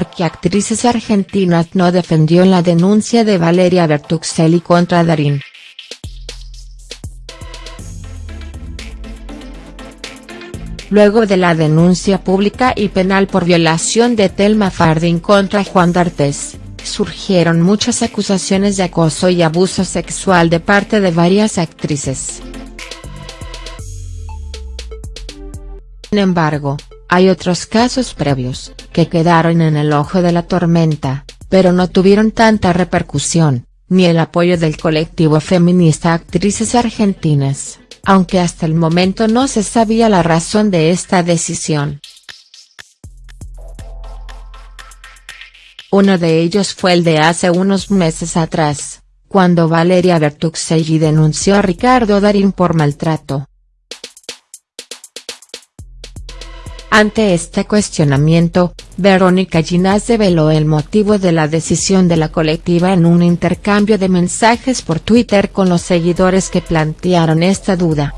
porque actrices argentinas no defendió en la denuncia de Valeria Bertuccelli contra Darín. Luego de la denuncia pública y penal por violación de Telma Fardín contra Juan D'Artes, surgieron muchas acusaciones de acoso y abuso sexual de parte de varias actrices. Sin embargo, hay otros casos previos, que quedaron en el ojo de la tormenta, pero no tuvieron tanta repercusión, ni el apoyo del colectivo feminista Actrices Argentinas aunque hasta el momento no se sabía la razón de esta decisión. Uno de ellos fue el de hace unos meses atrás, cuando Valeria Bertuccelli denunció a Ricardo Darín por maltrato. Ante este cuestionamiento, Verónica Ginás develó el motivo de la decisión de la colectiva en un intercambio de mensajes por Twitter con los seguidores que plantearon esta duda.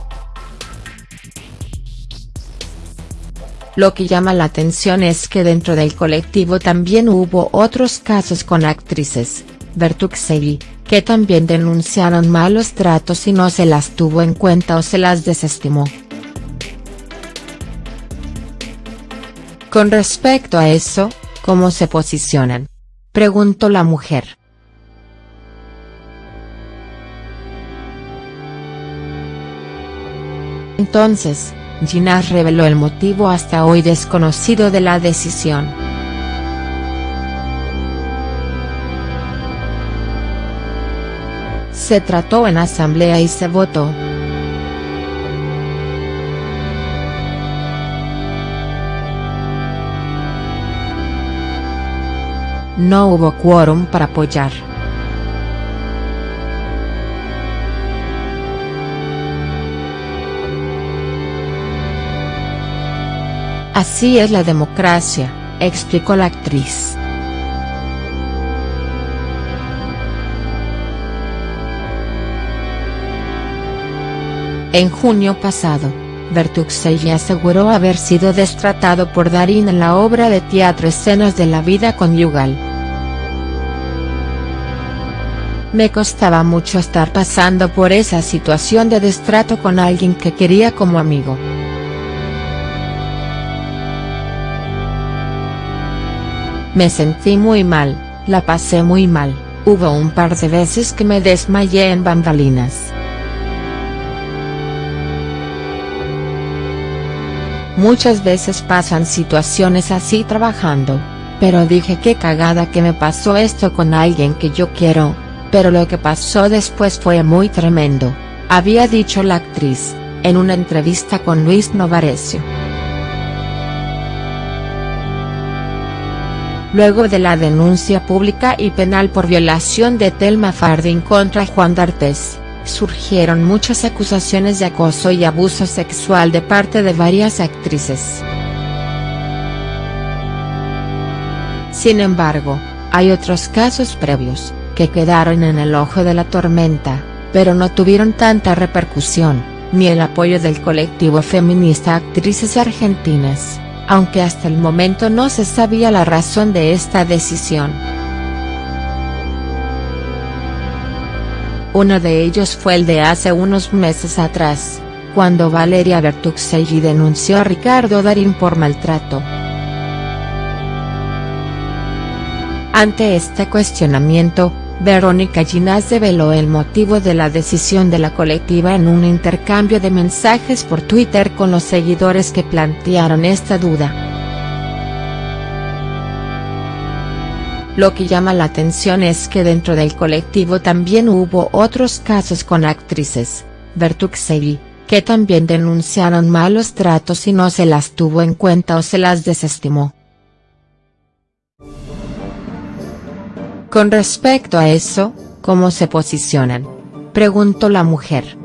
Lo que llama la atención es que dentro del colectivo también hubo otros casos con actrices, Bertuccelli, que también denunciaron malos tratos y no se las tuvo en cuenta o se las desestimó. Con respecto a eso, ¿cómo se posicionan? Preguntó la mujer. Entonces, Ginás reveló el motivo hasta hoy desconocido de la decisión. Se trató en asamblea y se votó. No hubo quórum para apoyar. Así es la democracia, explicó la actriz. En junio pasado, Bertuccelli aseguró haber sido destratado por Darín en la obra de teatro Escenas de la vida conyugal. Me costaba mucho estar pasando por esa situación de destrato con alguien que quería como amigo. Me sentí muy mal, la pasé muy mal, hubo un par de veces que me desmayé en bambalinas. Muchas veces pasan situaciones así trabajando, pero dije qué cagada que me pasó esto con alguien que yo quiero, pero lo que pasó después fue muy tremendo, había dicho la actriz, en una entrevista con Luis Novarecio. Luego de la denuncia pública y penal por violación de Telma Fardín contra Juan D'Artes, surgieron muchas acusaciones de acoso y abuso sexual de parte de varias actrices. Sin embargo, hay otros casos previos, que quedaron en el ojo de la tormenta, pero no tuvieron tanta repercusión, ni el apoyo del colectivo feminista Actrices Argentinas, aunque hasta el momento no se sabía la razón de esta decisión. Uno de ellos fue el de hace unos meses atrás, cuando Valeria Bertuccelli denunció a Ricardo Darín por maltrato. Ante este cuestionamiento, Verónica Ginás develó el motivo de la decisión de la colectiva en un intercambio de mensajes por Twitter con los seguidores que plantearon esta duda. Lo que llama la atención es que dentro del colectivo también hubo otros casos con actrices, Bertuccelli, que también denunciaron malos tratos y no se las tuvo en cuenta o se las desestimó. Con respecto a eso, ¿cómo se posicionan? Preguntó la mujer.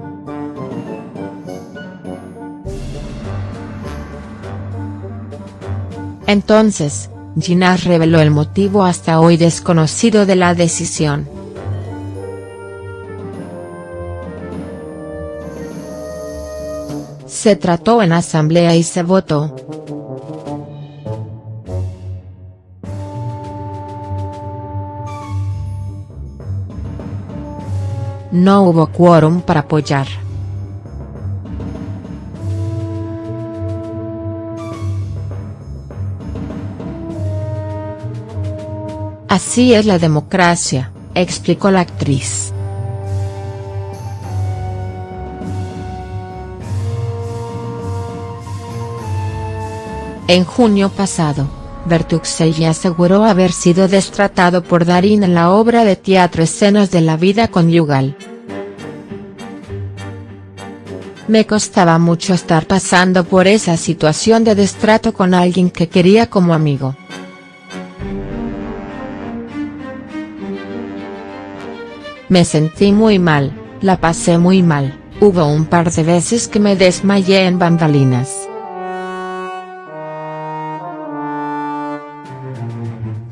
Entonces, Ginás reveló el motivo hasta hoy desconocido de la decisión. Se trató en asamblea y se votó. No hubo quórum para apoyar. Así es la democracia, explicó la actriz. En junio pasado, Bertuxelli aseguró haber sido destratado por Darín en la obra de teatro Escenas de la vida conyugal. Me costaba mucho estar pasando por esa situación de destrato con alguien que quería como amigo. Me sentí muy mal, la pasé muy mal, hubo un par de veces que me desmayé en bambalinas.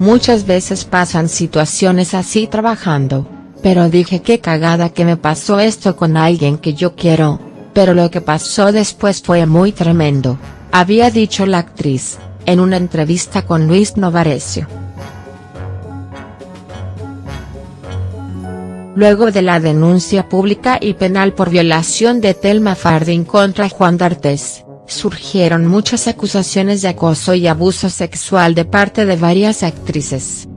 Muchas veces pasan situaciones así trabajando, pero dije qué cagada que me pasó esto con alguien que yo quiero, pero lo que pasó después fue muy tremendo, había dicho la actriz, en una entrevista con Luis Novarecio. Luego de la denuncia pública y penal por violación de Telma Fardín contra Juan D'Artes, surgieron muchas acusaciones de acoso y abuso sexual de parte de varias actrices.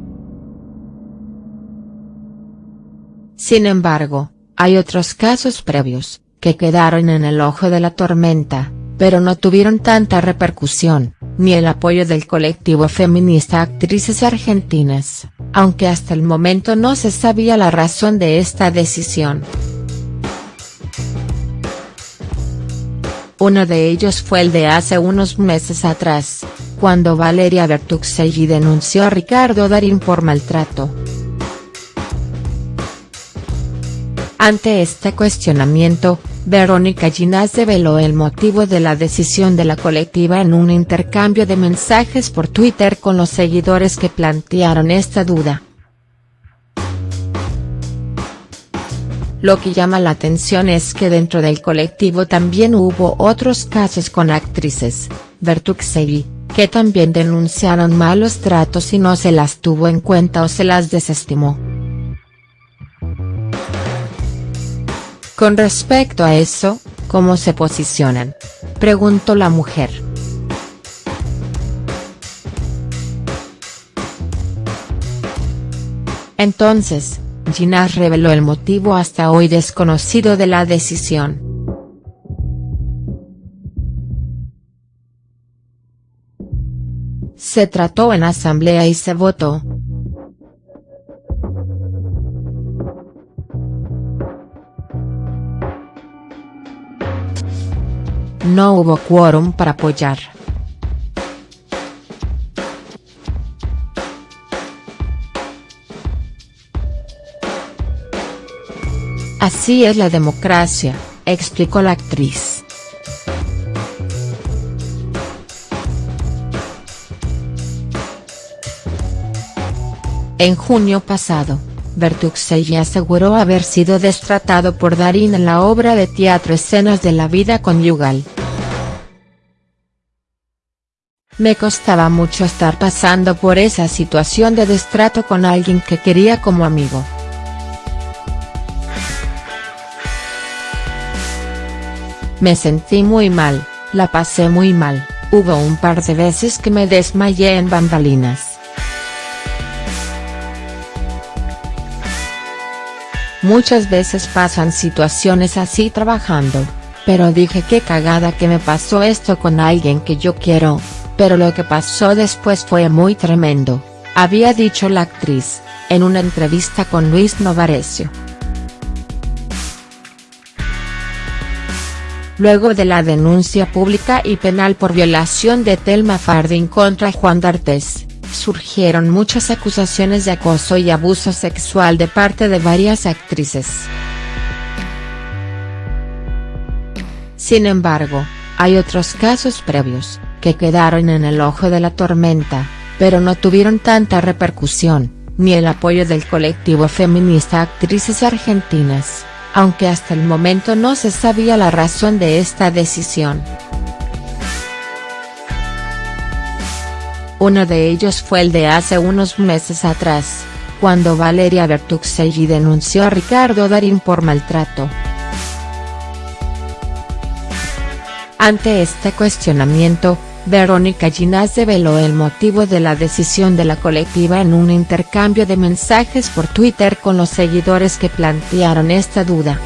Sin embargo, hay otros casos previos, que quedaron en el ojo de la tormenta, pero no tuvieron tanta repercusión, ni el apoyo del colectivo feminista Actrices Argentinas, aunque hasta el momento no se sabía la razón de esta decisión. Uno de ellos fue el de hace unos meses atrás, cuando Valeria Bertuxelli denunció a Ricardo Darín por maltrato. Ante este cuestionamiento, Verónica Ginás develó el motivo de la decisión de la colectiva en un intercambio de mensajes por Twitter con los seguidores que plantearon esta duda. Lo que llama la atención es que dentro del colectivo también hubo otros casos con actrices, Bertuxelli, que también denunciaron malos tratos y no se las tuvo en cuenta o se las desestimó. Con respecto a eso, ¿cómo se posicionan? Preguntó la mujer. Entonces, Ginás reveló el motivo hasta hoy desconocido de la decisión. Se trató en asamblea y se votó. No hubo quórum para apoyar. Así es la democracia, explicó la actriz. En junio pasado, Bertuxelli aseguró haber sido destratado por Darín en la obra de teatro Escenas de la vida conyugal. Me costaba mucho estar pasando por esa situación de destrato con alguien que quería como amigo. Me sentí muy mal, la pasé muy mal, hubo un par de veces que me desmayé en bambalinas. Muchas veces pasan situaciones así trabajando, pero dije qué cagada que me pasó esto con alguien que yo quiero, pero lo que pasó después fue muy tremendo, había dicho la actriz, en una entrevista con Luis Novarecio. Luego de la denuncia pública y penal por violación de Telma Fardín contra Juan D'Artes, surgieron muchas acusaciones de acoso y abuso sexual de parte de varias actrices. Sin embargo, hay otros casos previos, que quedaron en el ojo de la tormenta, pero no tuvieron tanta repercusión, ni el apoyo del colectivo feminista Actrices Argentinas aunque hasta el momento no se sabía la razón de esta decisión. Uno de ellos fue el de hace unos meses atrás, cuando Valeria Bertuccelli denunció a Ricardo Darín por maltrato. Ante este cuestionamiento, Verónica Ginás develó el motivo de la decisión de la colectiva en un intercambio de mensajes por Twitter con los seguidores que plantearon esta duda.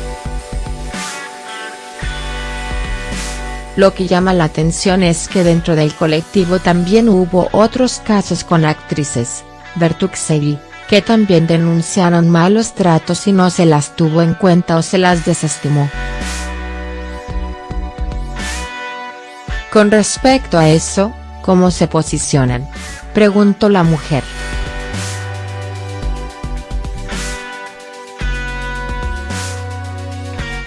Lo que llama la atención es que dentro del colectivo también hubo otros casos con actrices, Bertuccelli, que también denunciaron malos tratos y no se las tuvo en cuenta o se las desestimó. Con respecto a eso, ¿cómo se posicionan?, preguntó la mujer.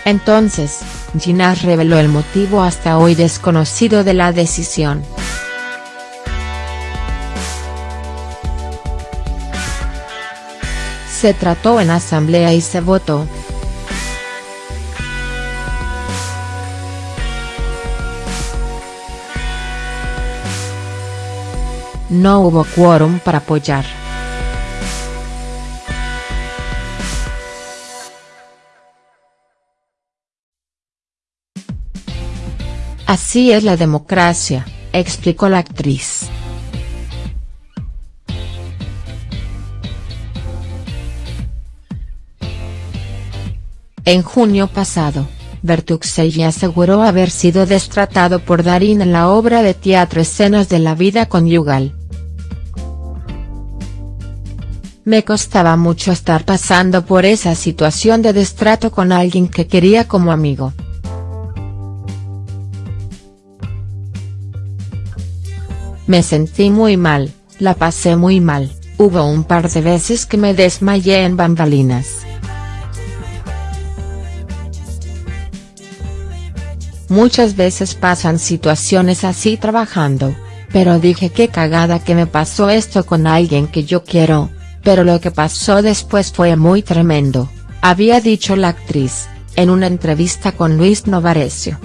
Entonces, Ginás reveló el motivo hasta hoy desconocido de la decisión. Se trató en asamblea y se votó. No hubo quórum para apoyar. Así es la democracia, explicó la actriz. En junio pasado, Bertuccelli aseguró haber sido destratado por Darín en la obra de teatro Escenas de la vida conyugal. Me costaba mucho estar pasando por esa situación de destrato con alguien que quería como amigo. Me sentí muy mal, la pasé muy mal, hubo un par de veces que me desmayé en bambalinas. Muchas veces pasan situaciones así trabajando, pero dije qué cagada que me pasó esto con alguien que yo quiero, pero lo que pasó después fue muy tremendo, había dicho la actriz, en una entrevista con Luis Novarecio.